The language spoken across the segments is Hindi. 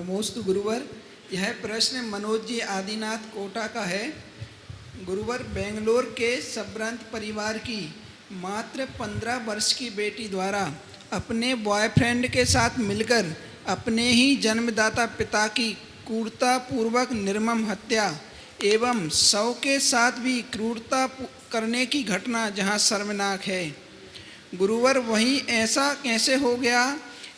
नमोस्तु गुरुवर। यह प्रश्न मनोज जी आदिनाथ कोटा का है। गुरुवर, बेंगलोर के सबरंत परिवार की मात्र पंद्रह वर्ष की बेटी द्वारा अपने बॉयफ्रेंड के साथ मिलकर अपने ही जन्मदाता पिता की क्रूरता पूर्वक निर्मम हत्या एवं शव के साथ भी क्रूरता करने की घटना जहाँ शर्मनाक है। गुरुवर, वहीं ऐसा कैसे हो गया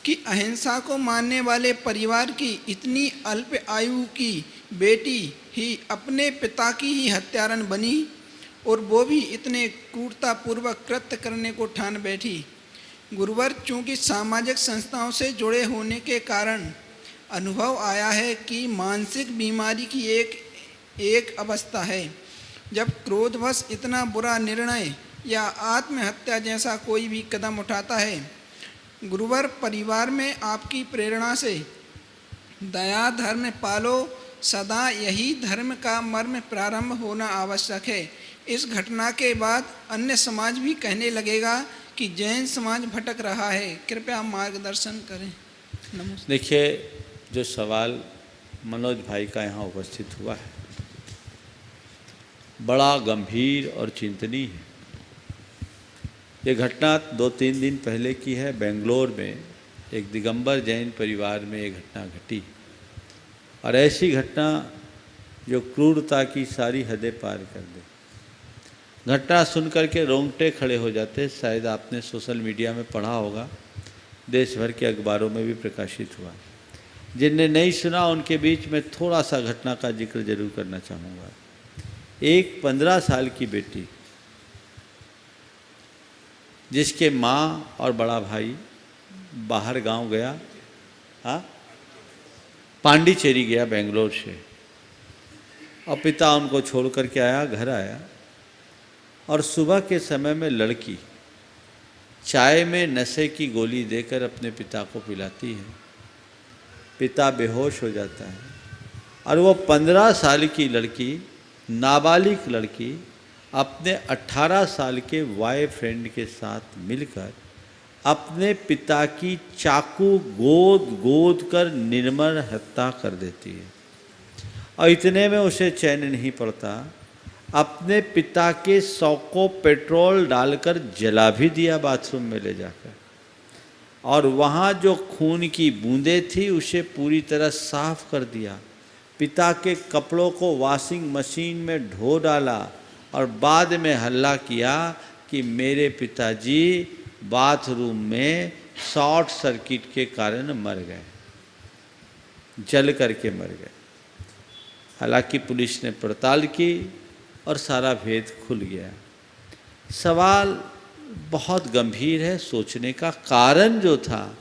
कि अहिंसा को मानने वाले परिवार की इतनी अल्प आयु की बेटी ही अपने पिता की ही हत्यारन बनी और वो भी इतने क्रूरतापूर्वक कृत्य करने को ठान बैठी। गुरुवर, चूँकि सामाजिक संस्थाओं से जुड़े होने के कारण अनुभव आया है कि मानसिक बीमारी की एक एक अवस्था है। जब क्रोधवश इतना बुरा निर्णय या आत्महत्या जैसा कोई भी कदम उठाता है गुरुवर परिवार में आपकी प्रेरणा से। दया धर्म पालो, सदा यही धर्म का मर्म प्रारंभ होना आवश्यक है। इस घटना के बाद अन्य समाज भी कहने लगेगा कि जैन समाज भटक रहा है। कृपया मार्गदर्शन करें। देखिए, जो सवाल मनोज भाई का यहाँ उपस्थित हुआ है, बड़ा गंभीर और चिंतनीय है। ये घटना दो तीन दिन पहले की है। बेंगलोर में एक दिगंबर जैन परिवार में ये घटना घटी। और ऐसी घटना जो क्रूरता की सारी हदें पार कर दे। घटना सुन करके रोंगटे खड़े हो जाते। शायद आपने सोशल मीडिया में पढ़ा होगा। देश भर के अखबारों में भी प्रकाशित हुआ। जिनने नहीं सुना, उनके बीच में थोड़ा सा घटना का ज़िक्र ज़रूर करना चाहूँगा। एक पंद्रह साल की बेटी जिसके माँ और बड़ा भाई बाहर गाँव गया हाँ पांडिचेरी गया बेंगलोर से। और पिता उनको छोड़ करके आया, घर आया। और सुबह के समय में लड़की चाय में नशे की गोली देकर अपने पिता को पिलाती है। पिता बेहोश हो जाता है। और वो पंद्रह साल की लड़की, नाबालिग लड़की अपने अट्ठारह साल के वाई फ्रेंड के साथ मिलकर अपने पिता की चाकू गोद गोद कर निर्मल हत्या कर देती है। और इतने में उसे चैन नहीं पड़ता। अपने पिता के सौ को पेट्रोल डालकर जला भी दिया बाथरूम में ले जाकर। और वहाँ जो खून की बूंदें थी, उसे पूरी तरह साफ़ कर दिया। पिता के कपड़ों को वॉशिंग मशीन में ढो डाला। और बाद में हल्ला किया कि मेरे पिताजी बाथरूम में शॉर्ट सर्किट के कारण मर गए, जल करके मर गए। हालाँकि पुलिस ने पड़ताल की और सारा भेद खुल गया। सवाल बहुत गंभीर है, सोचने का कारण जो था,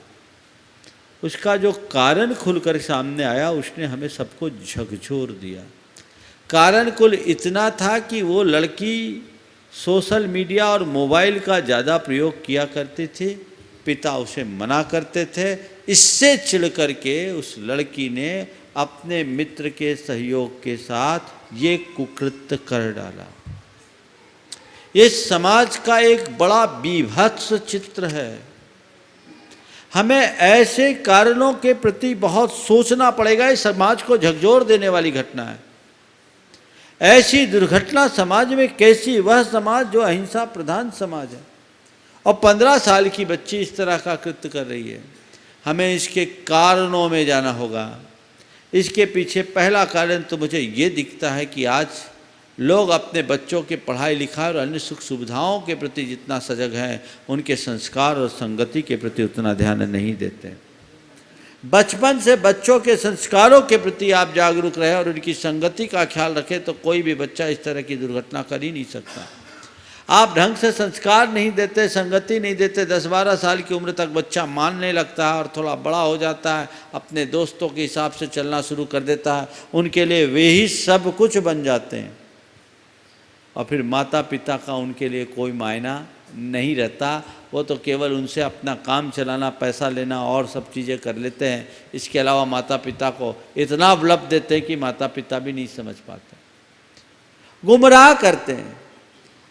उसका जो कारण खुलकर सामने आया, उसने हमें सबको झकझोर दिया। कारण कुल इतना था कि वो लड़की सोशल मीडिया और मोबाइल का ज़्यादा प्रयोग किया करते थे, पिता उसे मना करते थे। इससे चिढ़ करके उस लड़की ने अपने मित्र के सहयोग के साथ ये कुकृत्य कर डाला। ये समाज का एक बड़ा बीभत्स चित्र है। हमें ऐसे कारणों के प्रति बहुत सोचना पड़ेगा। ये समाज को झकझोर देने वाली घटना है। ऐसी दुर्घटना समाज में कैसी? वह समाज जो अहिंसा प्रधान समाज है। और पंद्रह साल की बच्ची इस तरह का कृत्य कर रही है। हमें इसके कारणों में जाना होगा। इसके पीछे पहला कारण तो मुझे ये दिखता है कि आज लोग अपने बच्चों के पढ़ाई लिखाई और अन्य सुख सुविधाओं के प्रति जितना सजग हैं, उनके संस्कार और संगति के प्रति उतना ध्यान नहीं देते। बचपन से बच्चों के संस्कारों के प्रति आप जागरूक रहे और उनकी संगति का ख्याल रखें तो कोई भी बच्चा इस तरह की दुर्घटना कर ही नहीं सकता। आप ढंग से संस्कार नहीं देते, संगति नहीं देते, दस बारह साल की उम्र तक बच्चा मानने लगता है और थोड़ा बड़ा हो जाता है, अपने दोस्तों के हिसाब से चलना शुरू कर देता है, उनके लिए वे ही सब कुछ बन जाते हैं। और फिर माता पिता का उनके लिए कोई मायना नहीं रहता। वो तो केवल उनसे अपना काम चलाना, पैसा लेना और सब चीज़ें कर लेते हैं। इसके अलावा माता पिता को इतना उपलब्ध देते हैं कि माता पिता भी नहीं समझ पाते। गुमराह करते हैं।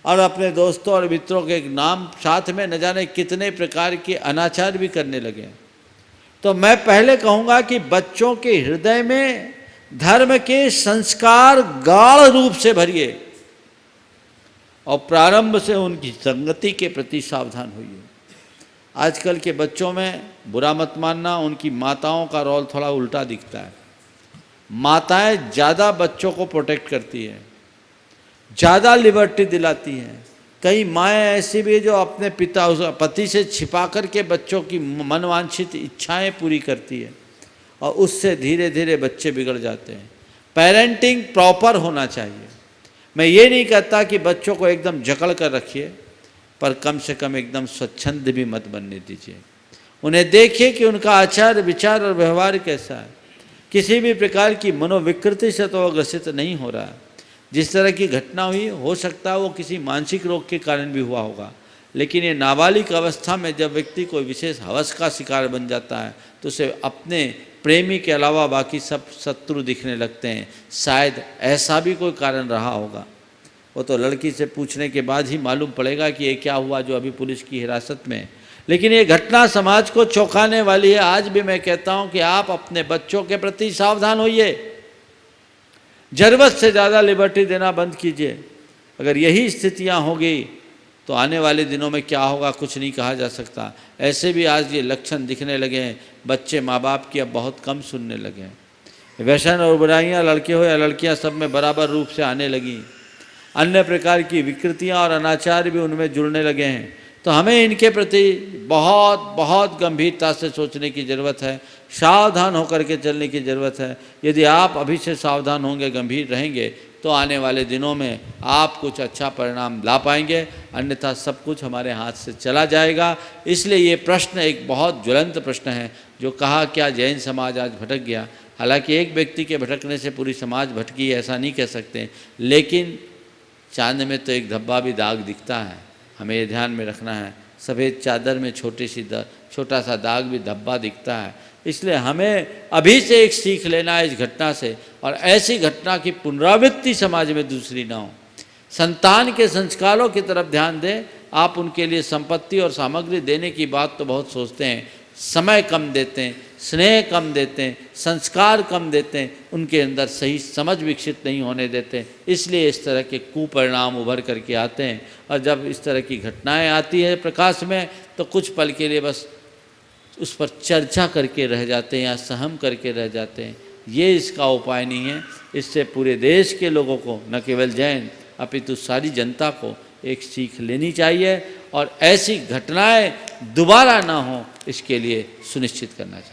और अपने दोस्तों और मित्रों के नाम साथ में न जाने कितने प्रकार के अनाचार भी करने लगे तो मैं पहले कहूँगा कि बच्चों के हृदय में धर्म के संस्कार गाढ़ रूप से भरिए। और प्रारंभ से उनकी संगति के प्रति सावधान होइए। आजकल के बच्चों में बुरा मत मानना, उनकी माताओं का रोल थोड़ा उल्टा दिखता है। माताएँ ज़्यादा बच्चों को प्रोटेक्ट करती हैं, ज़्यादा लिबर्टी दिलाती हैं। कई माएँ ऐसी भी जो अपने पिता, पति से छिपा कर के बच्चों की मनवांछित इच्छाएँ पूरी करती है और उससे धीरे धीरे बच्चे बिगड़ जाते हैं। पेरेंटिंग प्रॉपर होना चाहिए। मैं ये नहीं कहता कि बच्चों को एकदम जकड़ कर रखिए, पर कम से कम एकदम स्वच्छंद भी मत बनने दीजिए। उन्हें देखिए कि उनका आचार, विचार और व्यवहार कैसा है। किसी भी प्रकार की मनोविकृति से तो ग्रसित नहीं हो रहा। जिस तरह की घटना हुई, हो सकता है वो किसी मानसिक रोग के कारण भी हुआ होगा। लेकिन ये नाबालिग अवस्था में जब व्यक्ति कोई विशेष हवस का शिकार बन जाता है तो उसे अपने प्रेमी के अलावा बाकी सब शत्रु दिखने लगते हैं। शायद ऐसा भी कोई कारण रहा होगा। वो तो लड़की से पूछने के बाद ही मालूम पड़ेगा कि ये क्या हुआ जो अभी पुलिस की हिरासत में। लेकिन ये घटना समाज को चौंकाने वाली है। आज भी मैं कहता हूँ कि आप अपने बच्चों के प्रति सावधान होइए। ज़रूरत से ज़्यादा लिबर्टी देना बंद कीजिए। अगर यही स्थितियाँ होगी तो आने वाले दिनों में क्या होगा, कुछ नहीं कहा जा सकता। ऐसे भी आज ये लक्षण दिखने लगे हैं, बच्चे माँ बाप की अब बहुत कम सुनने लगे हैं। व्यसन और बुराइयाँ, लड़के हो या लड़कियाँ सब में बराबर रूप से आने लगी। अन्य प्रकार की विकृतियाँ और अनाचार भी उनमें जुड़ने लगे हैं। तो हमें इनके प्रति बहुत बहुत गंभीरता से सोचने की ज़रूरत है, सावधान होकर के चलने की ज़रूरत है। यदि आप अभी से सावधान होंगे, गंभीर रहेंगे तो आने वाले दिनों में आप कुछ अच्छा परिणाम ला पाएँगे, अन्यथा सब कुछ हमारे हाथ से चला जाएगा। इसलिए ये प्रश्न एक बहुत ज्वलंत प्रश्न है, जो कहा क्या जैन समाज आज भटक गया। हालाँकि एक व्यक्ति के भटकने से पूरी समाज भटकी, ऐसा नहीं कह सकते। लेकिन चाँद में तो एक धब्बा भी दाग दिखता है। हमें ये ध्यान में रखना है। सफ़ेद चादर में छोटी सी छोटा सा दाग भी धब्बा दिखता है। इसलिए हमें अभी से एक सीख लेना है इस घटना से। और ऐसी घटना की पुनरावृत्ति समाज में दूसरी ना हो। संतान के संस्कारों की तरफ़ ध्यान दें। आप उनके लिए संपत्ति और सामग्री देने की बात तो बहुत सोचते हैं। समय कम देते हैं, स्नेह कम देते हैं, संस्कार कम देते हैं, उनके अंदर सही समझ विकसित नहीं होने देते इसलिए इस तरह के कुपरिणाम उभर करके आते हैं। और जब इस तरह की घटनाएँ आती है प्रकाश में तो कुछ पल के लिए बस उस पर चर्चा करके रह जाते हैं या सहम करके रह जाते हैं। ये इसका उपाय नहीं है। इससे पूरे देश के लोगों को, न केवल जैन, अपितु सारी जनता को एक सीख लेनी चाहिए और ऐसी घटनाएँ दोबारा ना हो, इसके लिए सुनिश्चित करना चाहिए।